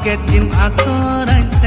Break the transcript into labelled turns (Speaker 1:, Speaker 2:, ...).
Speaker 1: Sama
Speaker 2: kecim asorai